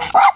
What?